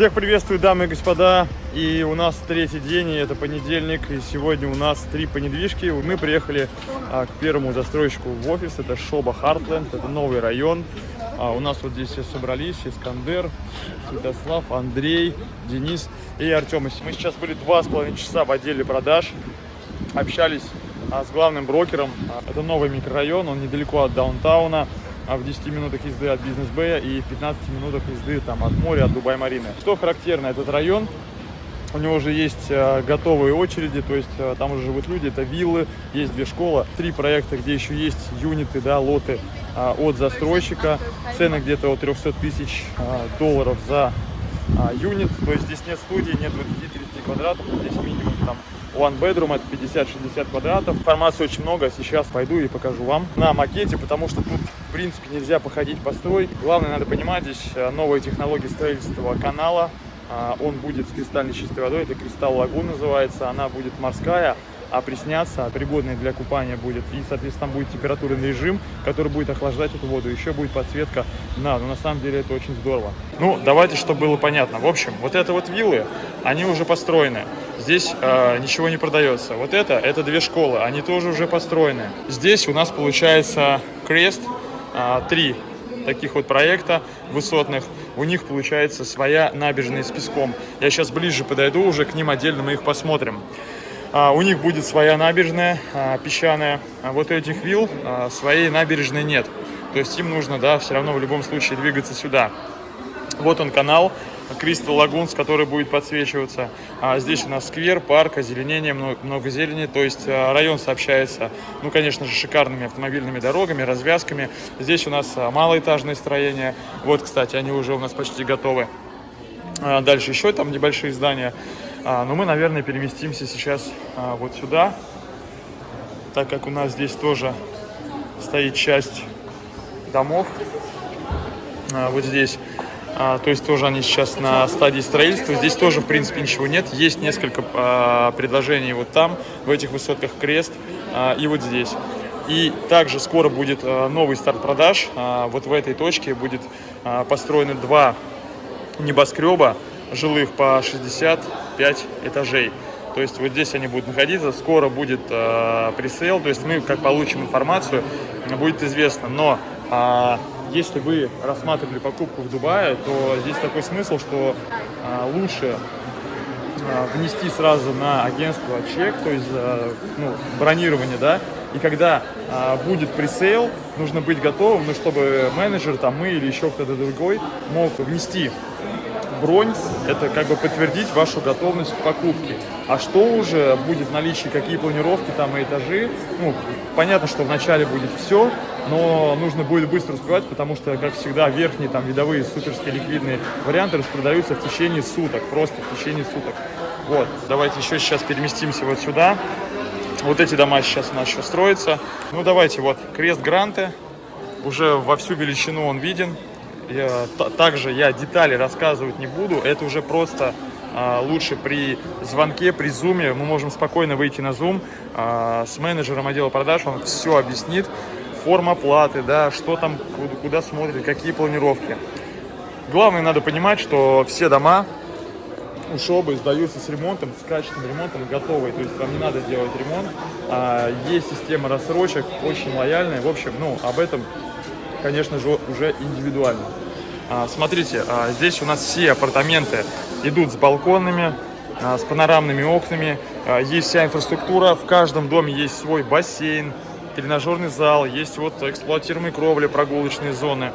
Всех приветствую, дамы и господа. И у нас третий день, и это понедельник. И сегодня у нас три понедвижки. Мы приехали а, к первому застройщику в офис. Это Шоба Хартленд, это новый район. А, у нас вот здесь все собрались. Искандер, Святослав, Андрей, Денис и Артем. Мы сейчас были два с половиной часа в отделе продаж. Общались а, с главным брокером. А, это новый микрорайон, он недалеко от даунтауна а в 10 минутах езды от бизнес-бэя и в 15 минутах езды там, от моря, от Дубай-Марины. Что характерно, этот район, у него уже есть э, готовые очереди, то есть э, там уже живут люди, это виллы, есть две школы, три проекта, где еще есть юниты, да, лоты э, от застройщика, цены где-то от 300 тысяч э, долларов за э, юнит, то есть здесь нет студии, нет 20-30 квадратов, здесь минимум там One Bedroom это 50-60 квадратов. Информации очень много, сейчас пойду и покажу вам на макете, потому что тут, в принципе, нельзя походить по строй. Главное, надо понимать, здесь э, новые технологии строительства канала. А, он будет с кристальной чистой водой, это Кристалл Лагун называется, она будет морская, опресняться, пригодной для купания будет. И, соответственно, там будет температурный режим, который будет охлаждать эту воду. Еще будет подсветка на. Но на самом деле это очень здорово. Ну, давайте, чтобы было понятно. В общем, вот это вот виллы, они уже построены. Здесь э, ничего не продается. Вот это, это две школы, они тоже уже построены. Здесь у нас получается крест, три таких вот проекта высотных. У них получается своя набережная с песком. Я сейчас ближе подойду, уже к ним отдельно мы их посмотрим. А, у них будет своя набережная а, песчаная. А вот этих вилл своей набережной нет. То есть им нужно, да, все равно в любом случае двигаться сюда. Вот он канал, Кристал Лагунс, который будет подсвечиваться. А здесь у нас сквер, парк, озеленение, много, много зелени. То есть район сообщается, ну, конечно же, шикарными автомобильными дорогами, развязками. Здесь у нас малоэтажные строения. Вот, кстати, они уже у нас почти готовы. Дальше еще там небольшие здания. А, но мы, наверное, переместимся сейчас а, вот сюда, так как у нас здесь тоже стоит часть домов. А, вот здесь. А, то есть тоже они сейчас на стадии строительства. Здесь тоже, в принципе, ничего нет. Есть несколько а, предложений вот там, в этих высотках крест а, и вот здесь. И также скоро будет новый старт продаж. Вот в этой точке будет построены два небоскреба жилых по 65 этажей. То есть вот здесь они будут находиться, скоро будет э, пресейл, то есть мы как получим информацию, будет известно. Но если вы рассматривали покупку в Дубае, то здесь такой смысл, что э, лучше э, внести сразу на агентство чек, то есть э, ну, бронирование, да, и когда э, будет пресейл, нужно быть готовым, ну, чтобы менеджер, там мы или еще кто-то другой мог внести бронь – это как бы подтвердить вашу готовность к покупке. А что уже будет в наличии, какие планировки там и этажи, ну, понятно, что вначале будет все, но нужно будет быстро успевать, потому что, как всегда, верхние там видовые суперские ликвидные варианты распродаются в течение суток, просто в течение суток. Вот, давайте еще сейчас переместимся вот сюда. Вот эти дома сейчас у нас еще строятся. Ну, давайте, вот, крест Гранты, уже во всю величину он виден, я, также я детали рассказывать не буду. Это уже просто а, лучше при звонке, при зуме. Мы можем спокойно выйти на зум а, с менеджером отдела продаж. Он все объяснит. Форма платы, да, что там, куда, смотрит, какие планировки. Главное, надо понимать, что все дома у сдаются с ремонтом, с качественным ремонтом, готовые. То есть вам не надо делать ремонт. А, есть система рассрочек, очень лояльная. В общем, ну, об этом конечно же, уже индивидуально. А, смотрите, а, здесь у нас все апартаменты идут с балконами, а, с панорамными окнами. Есть вся инфраструктура, в каждом доме есть свой бассейн, тренажерный зал, есть вот эксплуатируемые кровли, прогулочные зоны.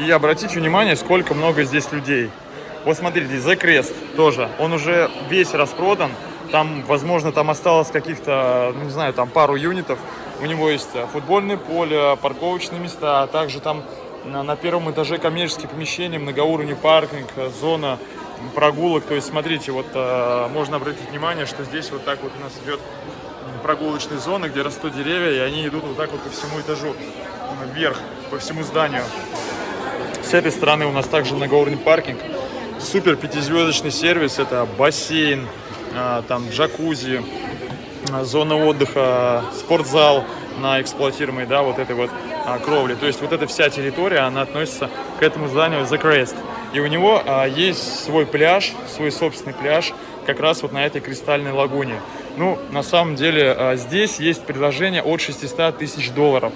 И обратите внимание, сколько много здесь людей. Вот смотрите, The Crest тоже, он уже весь распродан. Там, возможно, там осталось каких-то, ну, не знаю, там пару юнитов. У него есть футбольное поле, парковочные места, а также там на первом этаже коммерческие помещения, многоуровневый паркинг, зона прогулок. То есть, смотрите, вот э, можно обратить внимание, что здесь вот так вот у нас идет прогулочная зона, где растут деревья, и они идут вот так вот по всему этажу вверх, по всему зданию. С этой стороны у нас также многоуровневый паркинг. Супер пятизвездочный сервис, это бассейн, там джакузи, зона отдыха, спортзал на эксплуатируемой, да, вот этой вот а, кровли. То есть вот эта вся территория, она относится к этому зданию The Crest. И у него а, есть свой пляж, свой собственный пляж, как раз вот на этой кристальной лагуне. Ну, на самом деле, а, здесь есть предложение от 600 тысяч долларов.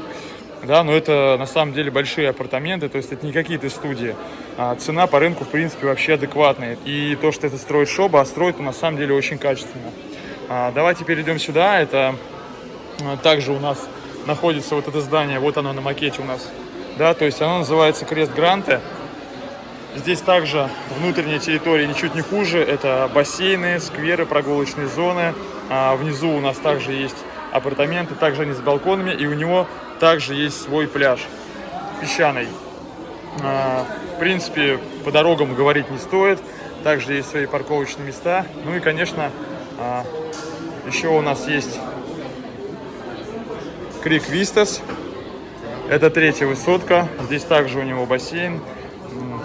Да, но это на самом деле большие апартаменты, то есть это не какие-то студии. А цена по рынку, в принципе, вообще адекватная. И то, что это строит Шоба, а строит на самом деле очень качественно. А, давайте перейдем сюда. Это также у нас находится вот это здание, вот оно на макете у нас. Да, то есть оно называется Крест Гранте. Здесь также внутренняя территория ничуть не хуже. Это бассейны, скверы, прогулочные зоны. А внизу у нас также есть апартаменты, также они с балконами. И у него также есть свой пляж песчаный. А, в принципе, по дорогам говорить не стоит. Также есть свои парковочные места. Ну и, конечно, а, еще у нас есть Крик Вистас. Это третья высотка. Здесь также у него бассейн,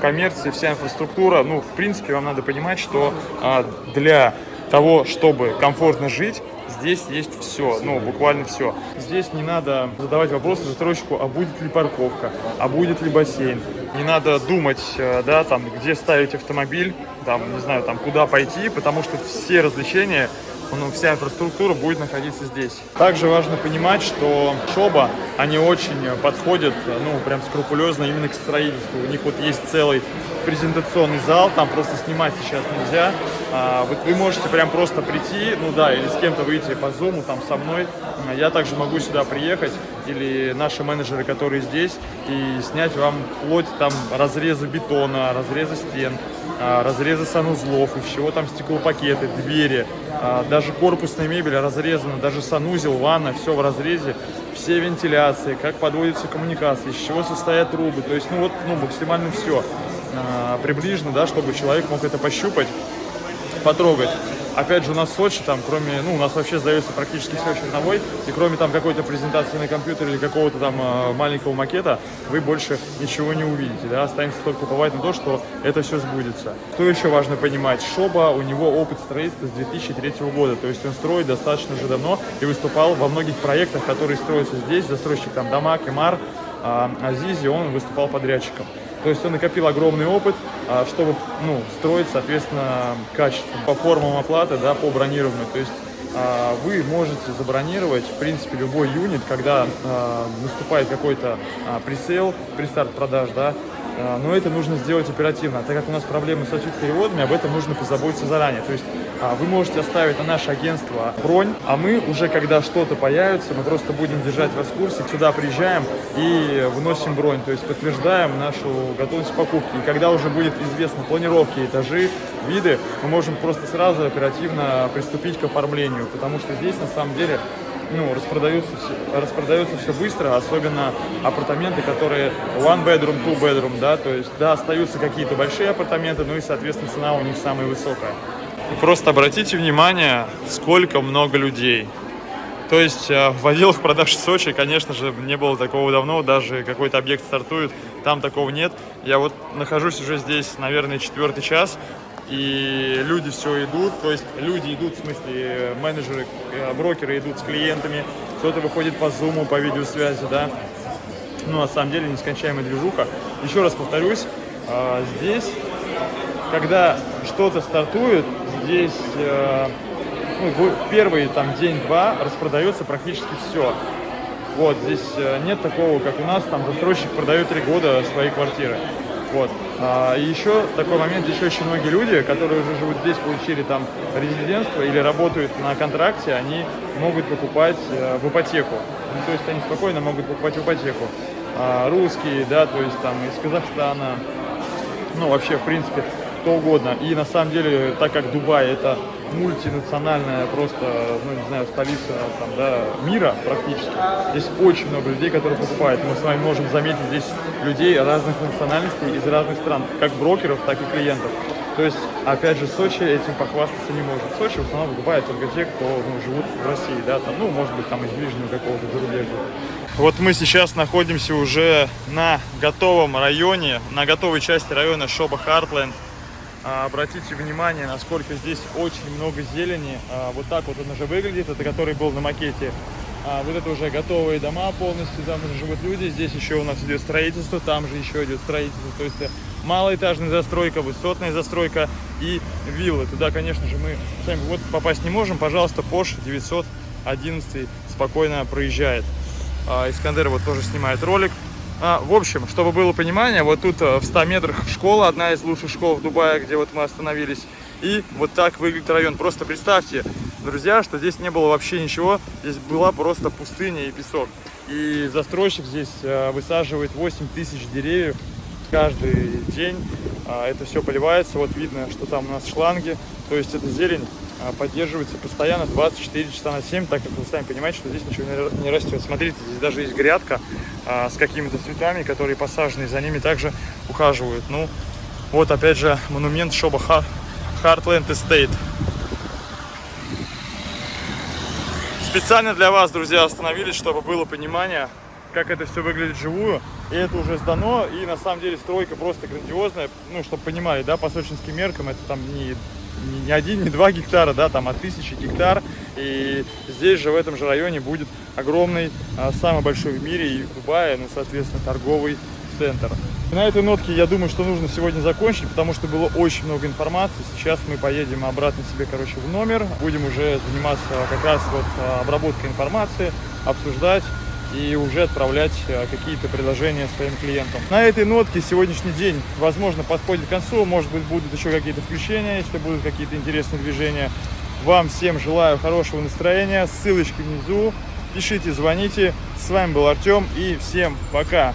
коммерция, вся инфраструктура. Ну, в принципе, вам надо понимать, что а, для того, чтобы комфортно жить, здесь есть все, ну, буквально все. Здесь не надо задавать вопросы застройщику, а будет ли парковка, а будет ли бассейн. Не надо думать, э, да, там, где ставить автомобиль, там, не знаю, там, куда пойти, потому что все развлечения ну, вся инфраструктура будет находиться здесь. Также важно понимать, что Шоба, они очень подходят, ну, прям скрупулезно именно к строительству. У них вот есть целый презентационный зал, там просто снимать сейчас нельзя. А, вот вы можете прям просто прийти, ну да, или с кем-то выйти по зуму, там со мной. Я также могу сюда приехать, или наши менеджеры, которые здесь, и снять вам вплоть там разрезы бетона, разрезы стен, а, разрезы санузлов, из чего там стеклопакеты, двери, а, даже корпусная мебель разрезана, даже санузел, ванна, все в разрезе, все вентиляции, как подводятся коммуникации, из чего состоят трубы, то есть, ну вот, ну, максимально все а, приближено, да, чтобы человек мог это пощупать, потрогать. Опять же, у нас в Сочи, там, кроме, ну, у нас вообще сдается практически все черновой, и кроме там какой-то презентации на компьютере или какого-то там э, маленького макета, вы больше ничего не увидите, да, останется только уповать на то, что это все сбудется. Что еще важно понимать? Шоба, у него опыт строительства с 2003 года, то есть он строит достаточно уже давно и выступал во многих проектах, которые строятся здесь, застройщик там Дома, Кемар, а Азизи, он выступал подрядчиком. То есть он накопил огромный опыт, а, чтобы ну, строить, соответственно, качественно. По формам оплаты, да, по бронированию. То есть а, вы можете забронировать, в принципе, любой юнит, когда а, наступает какой-то пресейл, пристарт продаж, да, но это нужно сделать оперативно, так как у нас проблемы с переводами, об этом нужно позаботиться заранее. То есть а, вы можете оставить на наше агентство бронь, а мы уже, когда что-то появится, мы просто будем держать вас в курсе, сюда приезжаем и выносим бронь, то есть подтверждаем нашу готовность покупки. И когда уже будет известно планировки, этажи, виды, мы можем просто сразу оперативно приступить к оформлению, потому что здесь на самом деле ну, распродаются, распродаются все быстро, особенно апартаменты, которые one bedroom, two bedroom, да, то есть, да, остаются какие-то большие апартаменты, ну и, соответственно, цена у них самая высокая. И просто обратите внимание, сколько много людей. То есть э, в отделах продаж в Сочи, конечно же, не было такого давно, даже какой-то объект стартует, там такого нет. Я вот нахожусь уже здесь, наверное, четвертый час, и люди все идут, то есть люди идут, в смысле, менеджеры, э, брокеры идут с клиентами, кто-то выходит по зуму, по видеосвязи, да. Ну, на самом деле, нескончаемая движуха. Еще раз повторюсь, э, здесь, когда что-то стартует, здесь э, ну, первый там день-два распродается практически все. Вот, здесь э, нет такого, как у нас, там застройщик продает три года свои квартиры. Вот. А, еще такой момент, здесь очень многие люди, которые уже живут здесь, получили там резидентство или работают на контракте, они могут покупать э, в ипотеку. Ну, то есть они спокойно могут покупать в ипотеку. А, русские, да, то есть там из Казахстана, ну вообще в принципе кто угодно. И на самом деле, так как Дубай это мультинациональная просто, ну не знаю, столица там, да, мира практически, здесь очень много людей, которые покупают. Мы с вами можем заметить здесь людей разных национальностей из разных стран, как брокеров, так и клиентов. То есть, опять же, Сочи этим похвастаться не может. Сочи в основном покупают только те, кто ну, живут в России, да, там, ну, может быть, там из ближнего какого-то зарубежья. Вот мы сейчас находимся уже на готовом районе, на готовой части района Шоба Хартленд. А, обратите внимание, насколько здесь очень много зелени. А, вот так вот он уже выглядит, это который был на макете. А, вот это уже готовые дома полностью, там уже живут люди. Здесь еще у нас идет строительство, там же еще идет строительство. То есть э, малоэтажная застройка, высотная застройка и виллы. Туда, конечно же, мы сами вот попасть не можем. Пожалуйста, Porsche 911 спокойно проезжает. Искандер вот тоже снимает ролик. А, в общем, чтобы было понимание, вот тут э, в 100 метрах школа, одна из лучших школ в Дубае, где вот мы остановились. И вот так выглядит район. Просто представьте, друзья, что здесь не было вообще ничего. Здесь была просто пустыня и песок. И застройщик здесь э, высаживает 8 тысяч деревьев каждый день. А, Это все поливается. Вот видно, что там у нас шланги. То есть эта зелень поддерживается постоянно 24 часа на 7, так как вы сами понимаете, что здесь ничего не ра- не растет. Смотрите, здесь даже есть грядка а, с какими-то цветами, которые посажены, и за ними также ухаживают. Ну, вот опять же монумент Шоба Ха- Heartland Estate. Специально для вас, друзья, остановились, чтобы было понимание, как это все выглядит вживую. И это уже сдано, и на самом деле стройка просто грандиозная. Ну, чтобы понимали, да, по сочинским меркам это там не, не- один, не два гектара, да, там от тысячи гектар. И здесь же, в этом же районе, будет огромный, а, самый большой в мире и в Дубае, ну, соответственно, торговый центр. И на этой нотке я думаю, что нужно сегодня закончить, потому что было очень много информации. Сейчас мы поедем обратно себе, короче, в номер. Будем уже заниматься как раз вот а, обработкой информации, обсуждать и уже отправлять а, какие-то предложения своим клиентам. На этой нотке сегодняшний день, возможно, подходит к концу. Может быть, будут еще какие-то включения, если будут какие-то интересные движения. Вам всем желаю хорошего настроения. Ссылочки внизу. Пишите, звоните. С вами был Артем и всем пока.